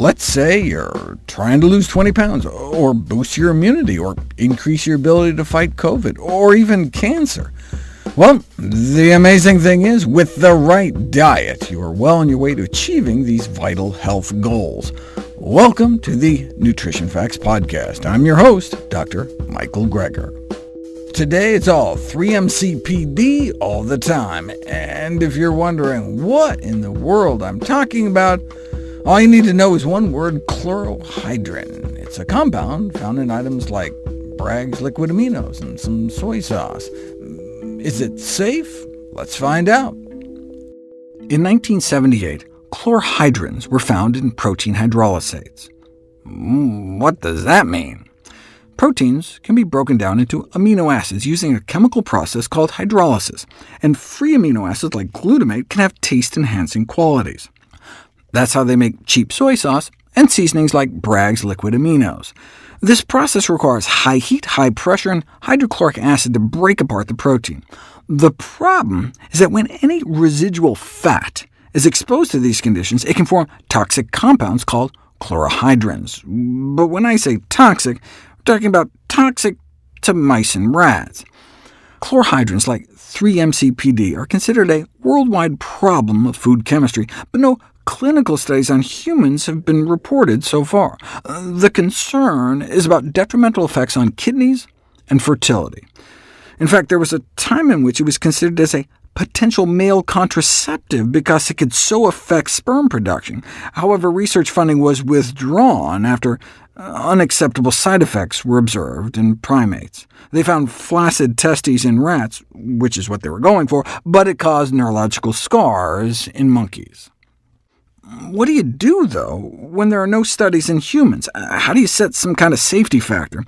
Let's say you're trying to lose 20 pounds, or boost your immunity, or increase your ability to fight COVID, or even cancer. Well, the amazing thing is, with the right diet, you are well on your way to achieving these vital health goals. Welcome to the Nutrition Facts Podcast. I'm your host, Dr. Michael Greger. Today it's all 3-MCPD all the time, and if you're wondering what in the world I'm talking about, all you need to know is one word, chlorohydrin. It's a compound found in items like Bragg's liquid aminos and some soy sauce. Is it safe? Let's find out. In 1978, chlorhydrins were found in protein hydrolysates. Mm, what does that mean? Proteins can be broken down into amino acids using a chemical process called hydrolysis, and free amino acids like glutamate can have taste-enhancing qualities. That's how they make cheap soy sauce and seasonings like Bragg's liquid aminos. This process requires high heat, high pressure, and hydrochloric acid to break apart the protein. The problem is that when any residual fat is exposed to these conditions, it can form toxic compounds called chlorohydrins. But when I say toxic, we're talking about toxic to mice and rats. Chlorhydrins like 3-MCPD are considered a worldwide problem of food chemistry, but no clinical studies on humans have been reported so far. The concern is about detrimental effects on kidneys and fertility. In fact, there was a time in which it was considered as a potential male contraceptive because it could so affect sperm production. However, research funding was withdrawn after uh, unacceptable side effects were observed in primates. They found flaccid testes in rats, which is what they were going for, but it caused neurological scars in monkeys. What do you do, though, when there are no studies in humans? Uh, how do you set some kind of safety factor?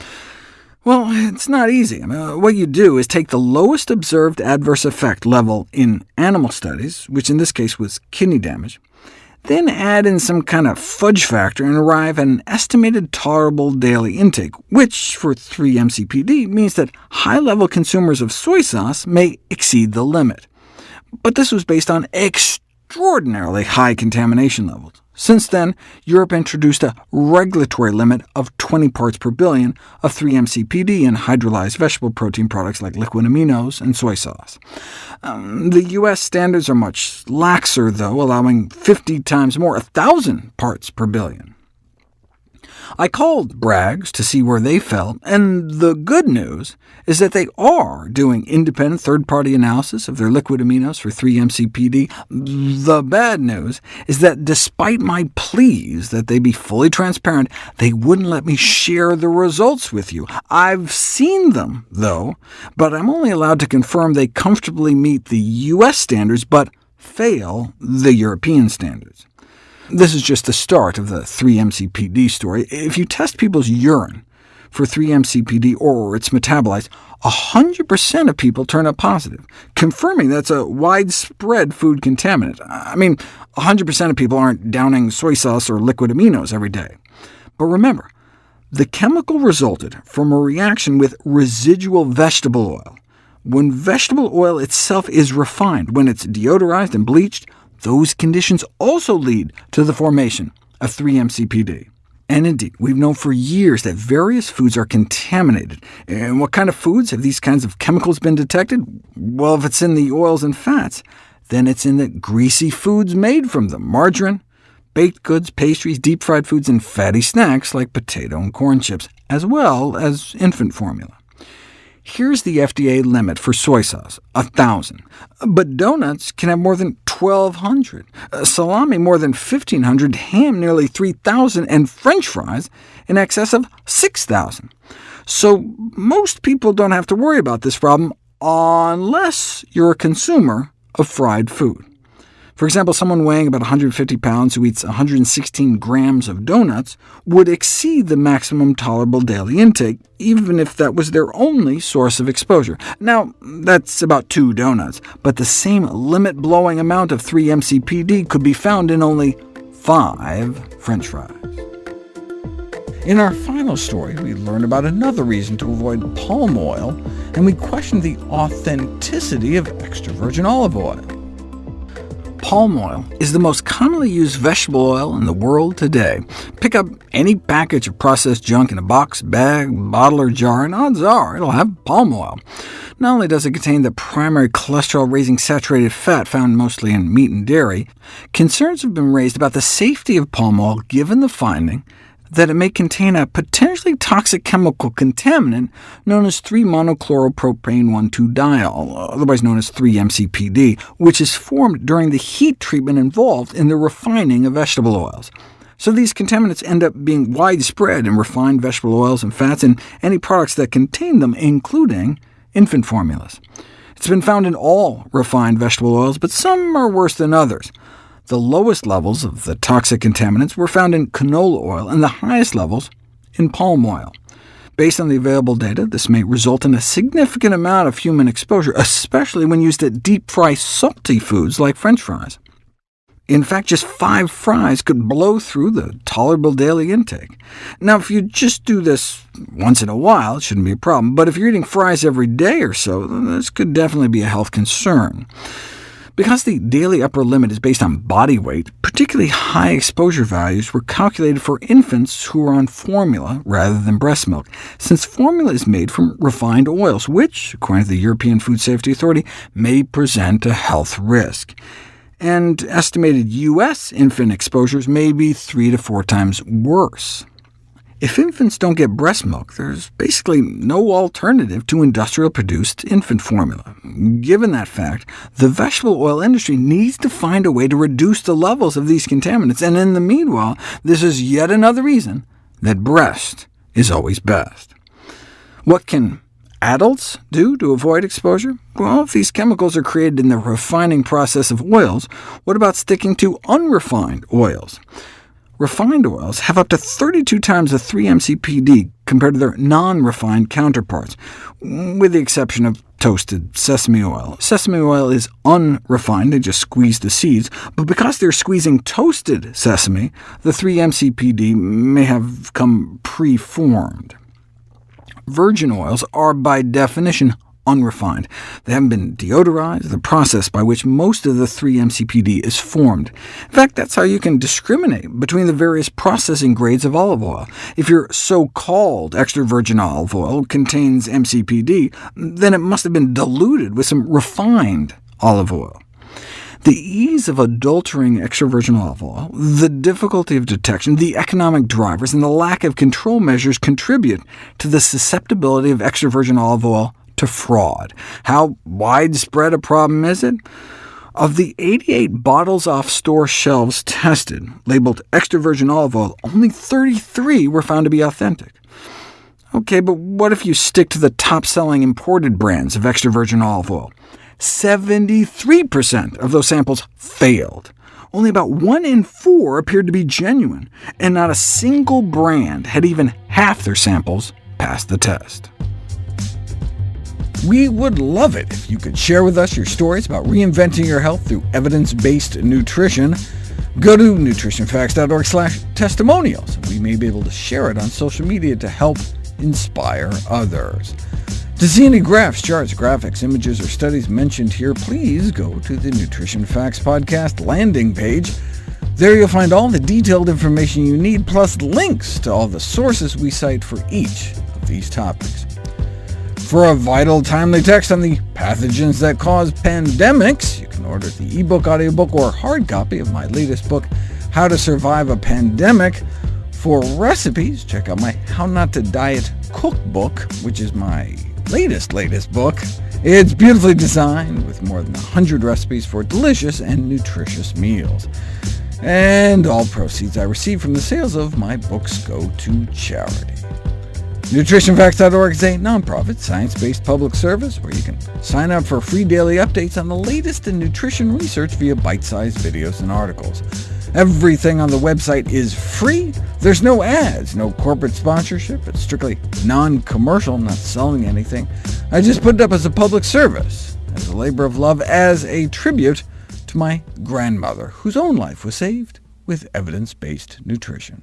Well, it's not easy. Uh, what you do is take the lowest observed adverse effect level in animal studies, which in this case was kidney damage, then add in some kind of fudge factor and arrive at an estimated tolerable daily intake, which for 3-MCPD means that high-level consumers of soy sauce may exceed the limit. But this was based on extreme extraordinarily high contamination levels. Since then, Europe introduced a regulatory limit of 20 parts per billion of 3-MCPD in hydrolyzed vegetable protein products like liquid aminos and soy sauce. Um, the U.S. standards are much laxer, though, allowing 50 times more, 1,000 parts per billion. I called Bragg's to see where they fell, and the good news is that they are doing independent third-party analysis of their liquid aminos for 3-MCPD. The bad news is that despite my pleas that they be fully transparent, they wouldn't let me share the results with you. I've seen them, though, but I'm only allowed to confirm they comfortably meet the U.S. standards, but fail the European standards. This is just the start of the 3-MCPD story. If you test people's urine for 3-MCPD or its metabolites, 100% of people turn up positive, confirming that's a widespread food contaminant. I mean, 100% of people aren't downing soy sauce or liquid aminos every day. But remember, the chemical resulted from a reaction with residual vegetable oil. When vegetable oil itself is refined, when it's deodorized and bleached, those conditions also lead to the formation of 3-MCPD. And indeed, we've known for years that various foods are contaminated. And what kind of foods have these kinds of chemicals been detected? Well, if it's in the oils and fats, then it's in the greasy foods made from them, margarine, baked goods, pastries, deep-fried foods, and fatty snacks like potato and corn chips, as well as infant formula. Here's the FDA limit for soy sauce, 1,000. But donuts can have more than 1,200, uh, salami more than 1,500, ham nearly 3,000, and french fries in excess of 6,000. So most people don't have to worry about this problem unless you're a consumer of fried food. For example, someone weighing about 150 pounds who eats 116 grams of donuts would exceed the maximum tolerable daily intake, even if that was their only source of exposure. Now, that's about two donuts, but the same limit-blowing amount of 3-MCPD could be found in only five french fries. In our final story, we learn about another reason to avoid palm oil, and we question the authenticity of extra virgin olive oil. Palm oil is the most commonly used vegetable oil in the world today. Pick up any package of processed junk in a box, bag, bottle, or jar, and odds are it'll have palm oil. Not only does it contain the primary cholesterol-raising saturated fat found mostly in meat and dairy, concerns have been raised about the safety of palm oil given the finding that it may contain a potentially toxic chemical contaminant known as 3-monochloropropanone-1,2-diol, otherwise known as 3-MCPD, which is formed during the heat treatment involved in the refining of vegetable oils. So these contaminants end up being widespread in refined vegetable oils and fats and any products that contain them, including infant formulas. It's been found in all refined vegetable oils, but some are worse than others. The lowest levels of the toxic contaminants were found in canola oil, and the highest levels in palm oil. Based on the available data, this may result in a significant amount of human exposure, especially when used at deep-fry salty foods like French fries. In fact, just five fries could blow through the tolerable daily intake. Now, if you just do this once in a while, it shouldn't be a problem, but if you're eating fries every day or so, this could definitely be a health concern. Because the daily upper limit is based on body weight, particularly high exposure values were calculated for infants who are on formula rather than breast milk, since formula is made from refined oils, which, according to the European Food Safety Authority, may present a health risk. And estimated U.S. infant exposures may be three to four times worse. If infants don't get breast milk, there's basically no alternative to industrial-produced infant formula. Given that fact, the vegetable oil industry needs to find a way to reduce the levels of these contaminants, and in the meanwhile, this is yet another reason that breast is always best. What can adults do to avoid exposure? Well, if these chemicals are created in the refining process of oils, what about sticking to unrefined oils? Refined oils have up to 32 times the 3-MCPD compared to their non-refined counterparts, with the exception of toasted sesame oil. Sesame oil is unrefined, they just squeeze the seeds, but because they're squeezing toasted sesame, the 3-MCPD may have come pre-formed. Virgin oils are by definition unrefined. They haven't been deodorized, the process by which most of the 3-MCPD is formed. In fact, that's how you can discriminate between the various processing grades of olive oil. If your so-called extra virgin olive oil contains MCPD, then it must have been diluted with some refined olive oil. The ease of adulterating extra virgin olive oil, the difficulty of detection, the economic drivers, and the lack of control measures contribute to the susceptibility of extra virgin olive oil to fraud. How widespread a problem is it? Of the 88 bottles off store shelves tested, labeled extra virgin olive oil, only 33 were found to be authentic. OK, but what if you stick to the top-selling imported brands of extra virgin olive oil? 73% of those samples failed. Only about 1 in 4 appeared to be genuine, and not a single brand had even half their samples pass the test. We would love it if you could share with us your stories about reinventing your health through evidence-based nutrition. Go to nutritionfacts.org slash testimonials. We may be able to share it on social media to help inspire others. To see any graphs, charts, graphics, images, or studies mentioned here, please go to the Nutrition Facts Podcast landing page. There you'll find all the detailed information you need, plus links to all the sources we cite for each of these topics. For a vital, timely text on the pathogens that cause pandemics, you can order the ebook, audiobook, or hard copy of my latest book, How to Survive a Pandemic. For recipes, check out my How Not to Diet cookbook, which is my latest, latest book. It's beautifully designed, with more than 100 recipes for delicious and nutritious meals. And all proceeds I receive from the sales of my books go to charity. NutritionFacts.org is a nonprofit, science-based public service where you can sign up for free daily updates on the latest in nutrition research via bite-sized videos and articles. Everything on the website is free. There's no ads, no corporate sponsorship. It's strictly non-commercial, not selling anything. I just put it up as a public service, as a labor of love, as a tribute to my grandmother, whose own life was saved with evidence-based nutrition.